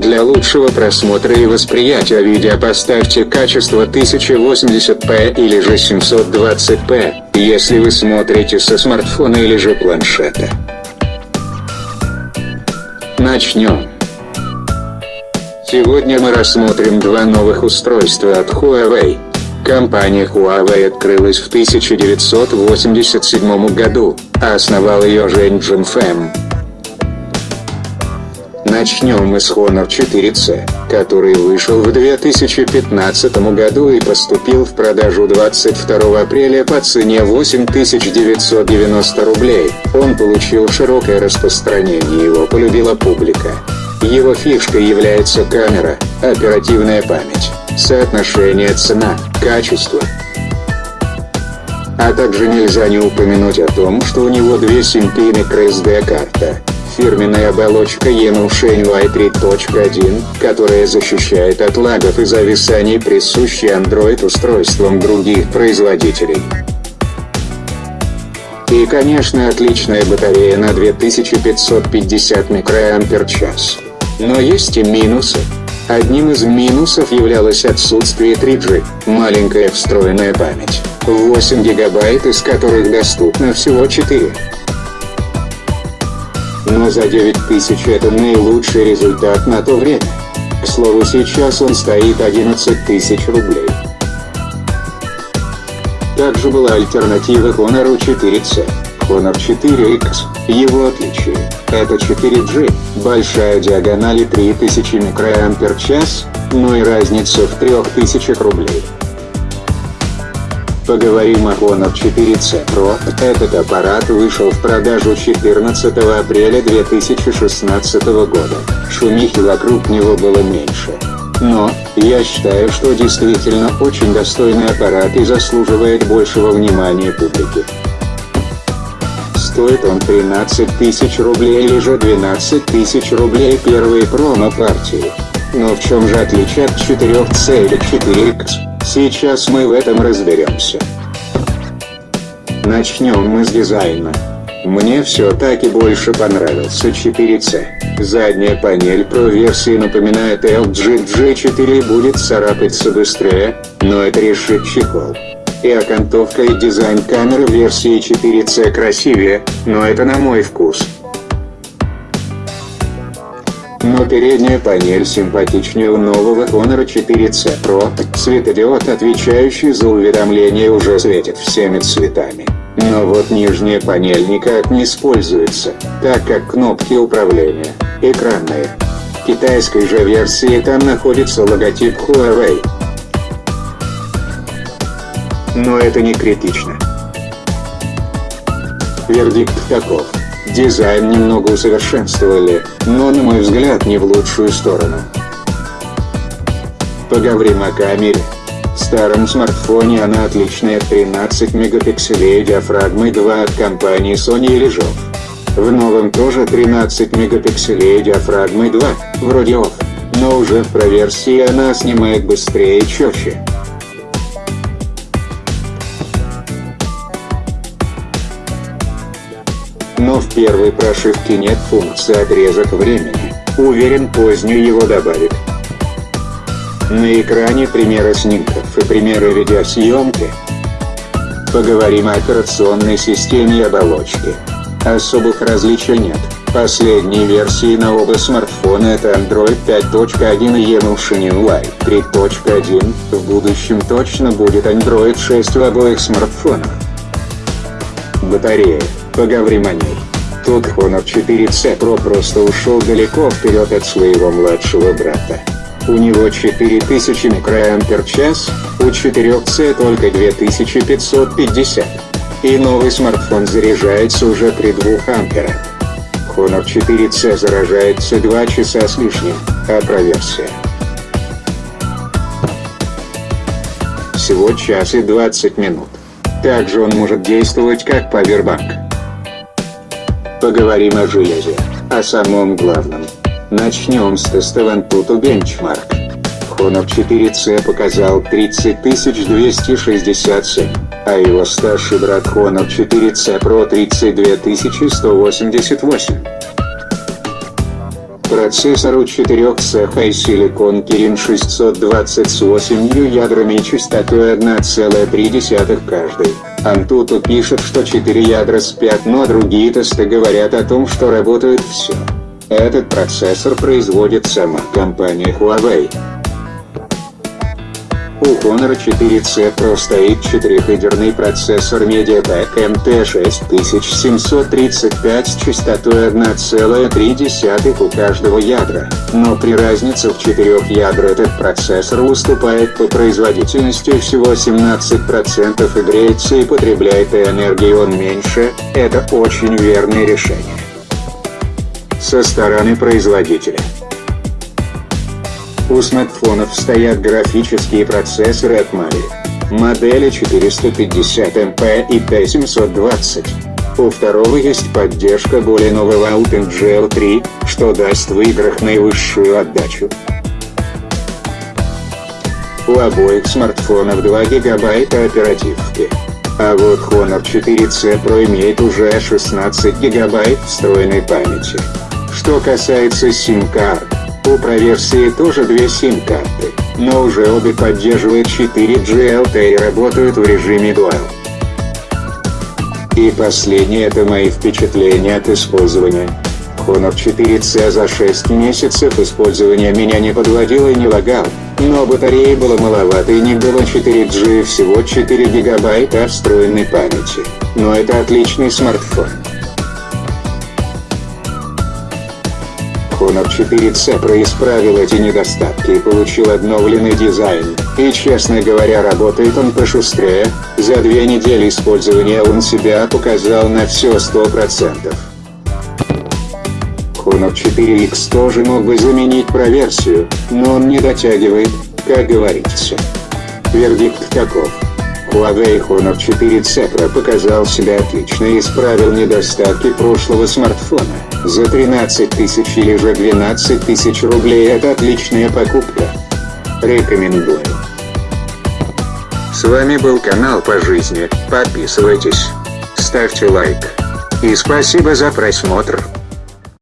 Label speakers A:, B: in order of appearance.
A: Для лучшего просмотра и восприятия видео поставьте качество 1080p или же 720p, если вы смотрите со смартфона или же планшета. Начнем. Сегодня мы рассмотрим два новых устройства от Huawei. Компания Huawei открылась в 1987 году, а основал ее Жень Джинфэм. Начнем мы с Honor 4C, который вышел в 2015 году и поступил в продажу 22 апреля по цене 8990 рублей. Он получил широкое распространение, его полюбила публика. Его фишкой является камера, оперативная память, соотношение цена-качество. А также нельзя не упомянуть о том, что у него две симпи microSD-карта. Фирменная оболочка EMU y 3.1, которая защищает от лагов и зависаний присущей Android устройствам других производителей. И конечно отличная батарея на 2550 мАч. Но есть и минусы. Одним из минусов являлось отсутствие 3G, маленькая встроенная память, 8 гигабайт из которых доступно всего 4. Но за 9000 это наилучший результат на то время. К слову сейчас он стоит 11 тысяч рублей. Также была альтернатива Honor 4C. Honor 4X. Его отличие – это 4G, большая диагональ и 3000 микроампер-час, но и разница в 3000 рублей. Поговорим о Honor 4C Pro. Этот аппарат вышел в продажу 14 апреля 2016 года. Шумихи вокруг него было меньше. Но, я считаю, что действительно очень достойный аппарат и заслуживает большего внимания публики. Стоит он 13 тысяч рублей или же 12 тысяч рублей первые промо-партии. Но в чем же отличие от 4C или 4X? Сейчас мы в этом разберемся. Начнем мы с дизайна. Мне все-таки больше понравился 4C. Задняя панель Pro версии напоминает LG G4 и будет царапаться быстрее, но это решит чехол. И окантовка и дизайн камеры версии 4C красивее, но это на мой вкус. Но передняя панель симпатичнее у нового Honor 4C Pro. Светодиод, отвечающий за уведомления, уже светит всеми цветами. Но вот нижняя панель никак не используется, так как кнопки управления экранные. В китайской же версии там находится логотип Huawei. Но это не критично. Вердикт таков. Дизайн немного усовершенствовали, но на мой взгляд не в лучшую сторону. Поговорим о камере. В старом смартфоне она отличная 13 мегапикселей диафрагмой 2 от компании Sony или Jov. В новом тоже 13 мегапикселей диафрагмой 2, вроде OFF, но уже в проверсии она снимает быстрее и четче. Но в первой прошивке нет функции отрезок времени. Уверен позднюю его добавят. На экране примеры снимков и примеры видеосъемки. Поговорим о операционной системе и оболочке. Особых различий нет. Последние версии на оба смартфона это Android 5.1 и Evolution UI 3.1, в будущем точно будет Android 6 в обоих смартфонах. Батарея. О ней. Тут Honor 4C Pro просто ушел далеко вперед от своего младшего брата. У него 4000 микроампер-час, у 4C только 2550. И новый смартфон заряжается уже при 2 амперах. Honor 4C заражается 2 часа с лишним, а проверсия. Всего час и 20 минут. Также он может действовать как павербанк. Поговорим о железе, о самом главном. Начнем с теста Antutu Benchmark. Honor 4C показал 30267, а его старший брат Honor 4C Pro 32188. Процессору 4 цеха силикон Kirin 620 с 8 ядрами и частотой 1,3 каждый. Антуту пишет, что 4 ядра спят, но другие тесты говорят о том, что работает все. Этот процессор производит сама компания Huawei. У Honor 4C Pro стоит 4-ядерный процессор MediaTek MT6735 с частотой 1,3 у каждого ядра, но при разнице в 4 ядр этот процессор уступает по производительности всего 17% и греется и потребляет энергии он меньше, это очень верное решение. Со стороны производителя. У смартфонов стоят графические процессоры от Mali. Модели 450 MP и T720. У второго есть поддержка более нового OpenGL 3, что даст в играх наивысшую отдачу. У обоих смартфонов 2 гигабайта оперативки. А вот Honor 4C Pro имеет уже 16 гигабайт встроенной памяти. Что касается сим-карт, у Pro-версии тоже две сим-карты, но уже обе поддерживают 4G LTE и работают в режиме Dual. И последнее это мои впечатления от использования. Honor 4C за 6 месяцев использования меня не подводил и не лагал, но батареи было маловато и не было 4G всего 4 гигабайта встроенной памяти. Но это отличный смартфон. Honor 4C происправил эти недостатки и получил обновленный дизайн, и честно говоря работает он пошустрее, за две недели использования он себя показал на все 100%. Honor 4X тоже мог бы заменить проверсию, но он не дотягивает, как говорится. Вердикт таков. Huawei Honor 4C Pro показал себя отлично и исправил недостатки прошлого смартфона. За 13 тысяч или же 12 тысяч рублей это отличная покупка. Рекомендую. С вами был канал по жизни, подписывайтесь, ставьте лайк. И спасибо за просмотр.